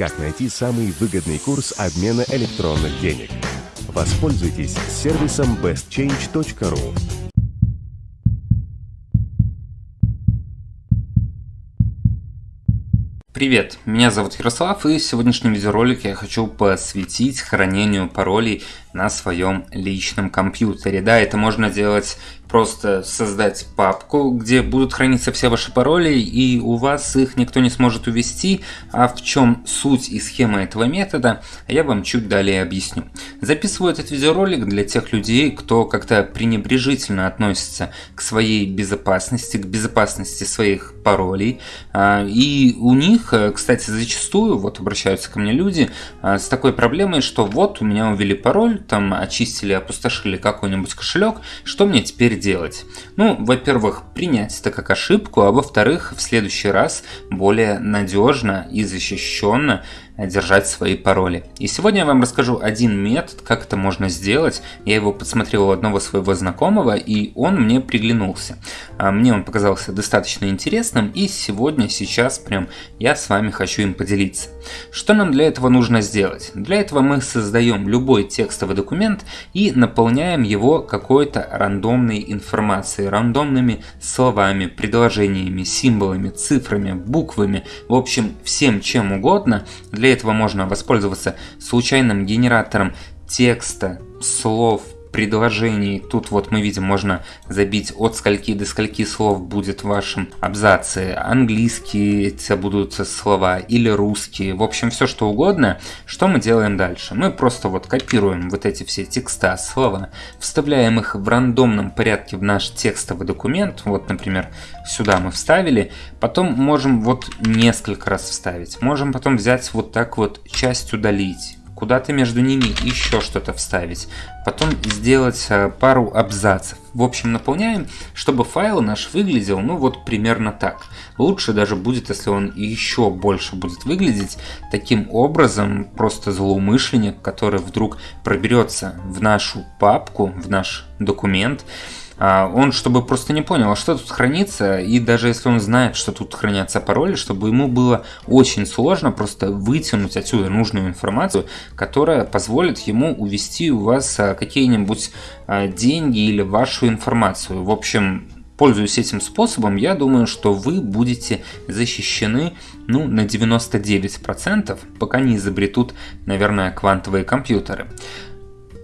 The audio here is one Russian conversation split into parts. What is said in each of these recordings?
Как найти самый выгодный курс обмена электронных денег? Воспользуйтесь сервисом bestchange.ru. Привет, меня зовут Ярослав и в сегодняшнем видеоролике я хочу посвятить хранению паролей на своем личном компьютере. Да, это можно делать просто создать папку, где будут храниться все ваши пароли, и у вас их никто не сможет увести. А в чем суть и схема этого метода, я вам чуть далее объясню. Записываю этот видеоролик для тех людей, кто как-то пренебрежительно относится к своей безопасности, к безопасности своих паролей. А, и у них, кстати, зачастую вот обращаются ко мне люди а, с такой проблемой, что вот у меня увели пароль, там очистили, опустошили какой-нибудь кошелек, что мне теперь делать? Ну, во-первых, принять это как ошибку, а во-вторых, в следующий раз более надежно и защищенно держать свои пароли. И сегодня я вам расскажу один метод, как это можно сделать. Я его подсмотрел у одного своего знакомого, и он мне приглянулся. А, мне он показался достаточно интересным, и сегодня, сейчас прям я с вами хочу им поделиться. Что нам для этого нужно сделать? Для этого мы создаем любой текстовый документ и наполняем его какой-то рандомной информацией, рандомными словами, предложениями, символами, цифрами, буквами, в общем, всем чем угодно для для этого можно воспользоваться случайным генератором текста, слов, предложений. Тут вот мы видим, можно забить от скольки до скольки слов будет в вашем абзаце. Английские это будут слова или русские. В общем, все что угодно. Что мы делаем дальше? Мы просто вот копируем вот эти все текста, слова, вставляем их в рандомном порядке в наш текстовый документ. Вот, например, сюда мы вставили. Потом можем вот несколько раз вставить. Можем потом взять вот так вот часть удалить куда-то между ними еще что-то вставить, потом сделать э, пару абзацев. В общем, наполняем, чтобы файл наш выглядел, ну вот примерно так. Лучше даже будет, если он еще больше будет выглядеть таким образом, просто злоумышленник, который вдруг проберется в нашу папку, в наш документ, он чтобы просто не понял, а что тут хранится, и даже если он знает, что тут хранятся пароли, чтобы ему было очень сложно просто вытянуть отсюда нужную информацию, которая позволит ему увести у вас а, какие-нибудь деньги или вашу информацию. В общем, пользуясь этим способом, я думаю, что вы будете защищены ну, на 99%, пока не изобретут, наверное, квантовые компьютеры.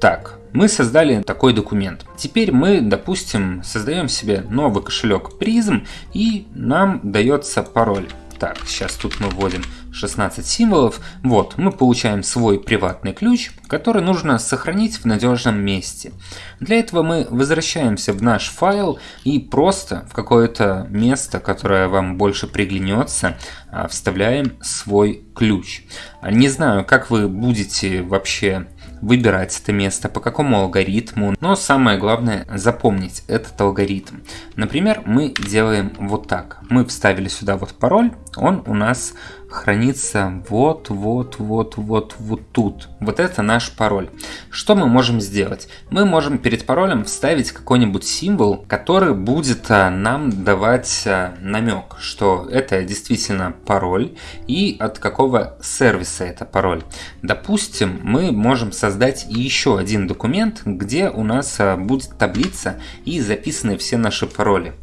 Так, мы создали такой документ. Теперь мы, допустим, создаем себе новый кошелек Prism и нам дается пароль. Так, сейчас тут мы вводим 16 символов. Вот, мы получаем свой приватный ключ, который нужно сохранить в надежном месте. Для этого мы возвращаемся в наш файл и просто в какое-то место, которое вам больше приглянется, а, вставляем свой ключ. Не знаю, как вы будете вообще выбирать это место, по какому алгоритму, но самое главное запомнить этот алгоритм. Например, мы делаем вот так. Мы вставили сюда вот пароль, он у нас хранится вот, вот, вот, вот, вот тут. Вот это наш пароль. Что мы можем сделать? Мы можем перед паролем вставить какой-нибудь символ, который будет а, нам давать а, намек, что это действительно пароль и от какого сервиса это пароль. Допустим, мы можем создать еще один документ, где у нас а, будет таблица и записаны все наши пароли.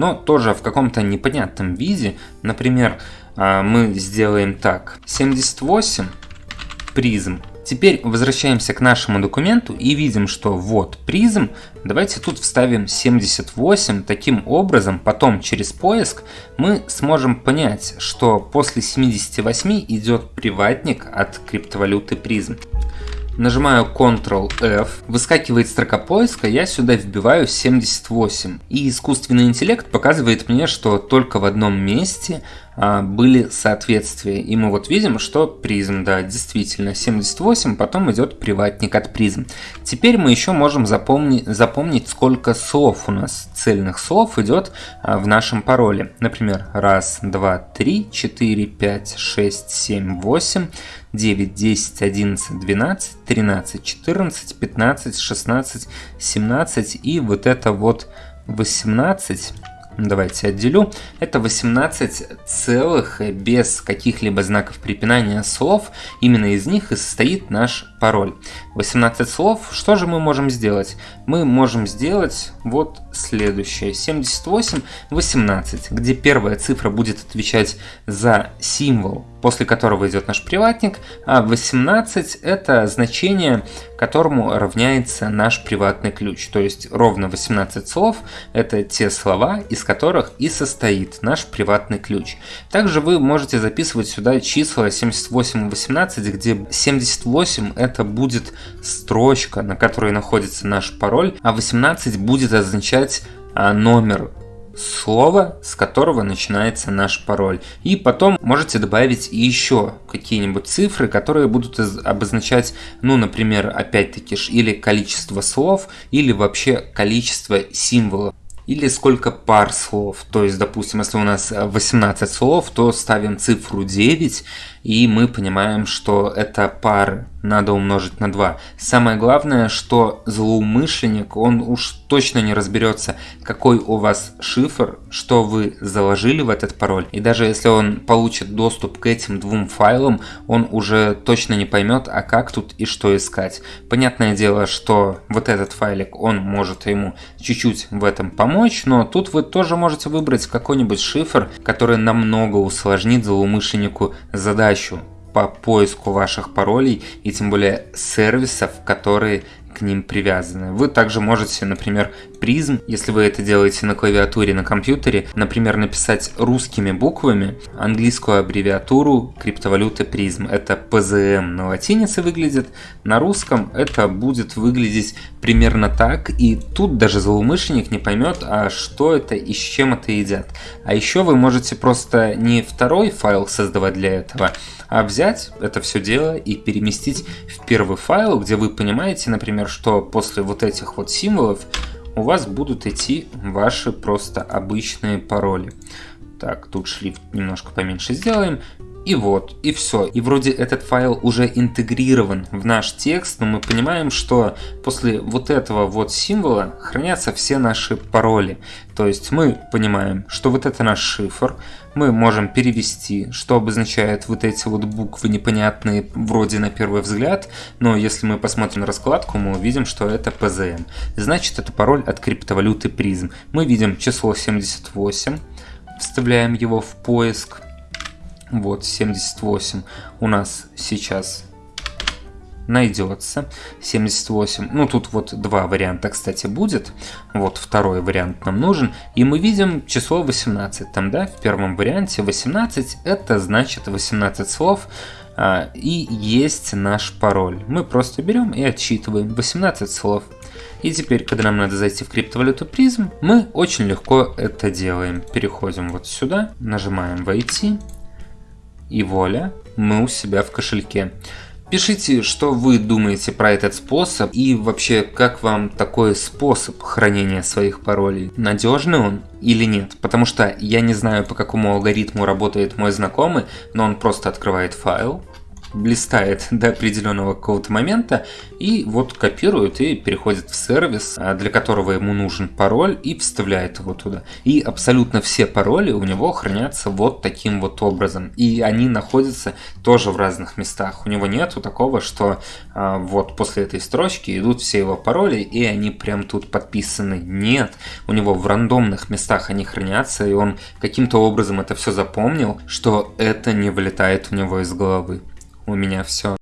Но тоже в каком-то непонятном виде, например, а, мы сделаем так. 78 призм. Теперь возвращаемся к нашему документу и видим, что вот призм. Давайте тут вставим 78. Таким образом, потом через поиск мы сможем понять, что после 78 идет приватник от криптовалюты призм. Нажимаю Ctrl-F, выскакивает строка поиска, я сюда вбиваю 78. И искусственный интеллект показывает мне, что только в одном месте были соответствия. И мы вот видим, что призм, да, действительно, 78, потом идет приватник от призм. Теперь мы еще можем запомнить, запомнить, сколько слов у нас, цельных слов идет а, в нашем пароле. Например, раз, два, три, четыре, пять, шесть, семь, восемь, 9, 10, 11, 12, 13, 14, 15, 16, 17 и вот это вот 18 давайте отделю, это 18 целых без каких-либо знаков препинания слов, именно из них и состоит наш пароль. 18 слов, что же мы можем сделать? Мы можем сделать вот следующее, 78, 18, где первая цифра будет отвечать за символ, после которого идет наш приватник, а 18 это значение, которому равняется наш приватный ключ, то есть ровно 18 слов это те слова, из которых и состоит наш приватный ключ. Также вы можете записывать сюда числа 78 и 18, где 78 это будет строчка, на которой находится наш пароль, а 18 будет означать а, номер слова, с которого начинается наш пароль. И потом можете добавить еще какие-нибудь цифры, которые будут обозначать, ну, например, опять-таки, или количество слов, или вообще количество символов или сколько пар слов. То есть, допустим, если у нас 18 слов, то ставим цифру 9, и мы понимаем, что это пары надо умножить на 2. Самое главное, что злоумышленник, он уж точно не разберется, какой у вас шифр, что вы заложили в этот пароль. И даже если он получит доступ к этим двум файлам, он уже точно не поймет, а как тут и что искать. Понятное дело, что вот этот файлик, он может ему чуть-чуть в этом помочь, но тут вы тоже можете выбрать какой-нибудь шифр, который намного усложнит злоумышленнику задачу по поиску ваших паролей и тем более сервисов, которые к ним привязаны. Вы также можете, например, призм, если вы это делаете на клавиатуре на компьютере, например, написать русскими буквами английскую аббревиатуру криптовалюты призм. Это PZM на латинице выглядит, на русском это будет выглядеть примерно так, и тут даже злоумышленник не поймет, а что это и с чем это едят. А еще вы можете просто не второй файл создавать для этого, а взять это все дело и переместить в первый файл, где вы понимаете, например, что после вот этих вот символов у вас будут идти ваши просто обычные пароли. Так, тут шрифт немножко поменьше сделаем. И вот, и все. И вроде этот файл уже интегрирован в наш текст, но мы понимаем, что после вот этого вот символа хранятся все наши пароли. То есть мы понимаем, что вот это наш шифр, мы можем перевести, что обозначает вот эти вот буквы непонятные вроде на первый взгляд, но если мы посмотрим на раскладку, мы увидим, что это PZM. Значит, это пароль от криптовалюты призм. Мы видим число 78, вставляем его в поиск, вот 78 у нас сейчас найдется. 78 ну тут вот два варианта кстати будет. Вот второй вариант нам нужен. И мы видим число 18 там да в первом варианте. 18 это значит 18 слов а, и есть наш пароль. Мы просто берем и отсчитываем 18 слов. И теперь, когда нам надо зайти в криптовалюту призм, мы очень легко это делаем. Переходим вот сюда, нажимаем «Войти», и воля, мы у себя в кошельке. Пишите, что вы думаете про этот способ и вообще, как вам такой способ хранения своих паролей. Надежный он или нет? Потому что я не знаю, по какому алгоритму работает мой знакомый, но он просто открывает файл, блистает до определенного какого-то момента и вот копирует и переходит в сервис, а, для которого ему нужен пароль и вставляет его туда. И абсолютно все пароли у него хранятся вот таким вот образом. И они находятся тоже в разных местах. У него нету такого, что а, вот после этой строчки идут все его пароли и они прям тут подписаны. Нет, у него в рандомных местах они хранятся и он каким-то образом это все запомнил, что это не вылетает у него из головы у меня все.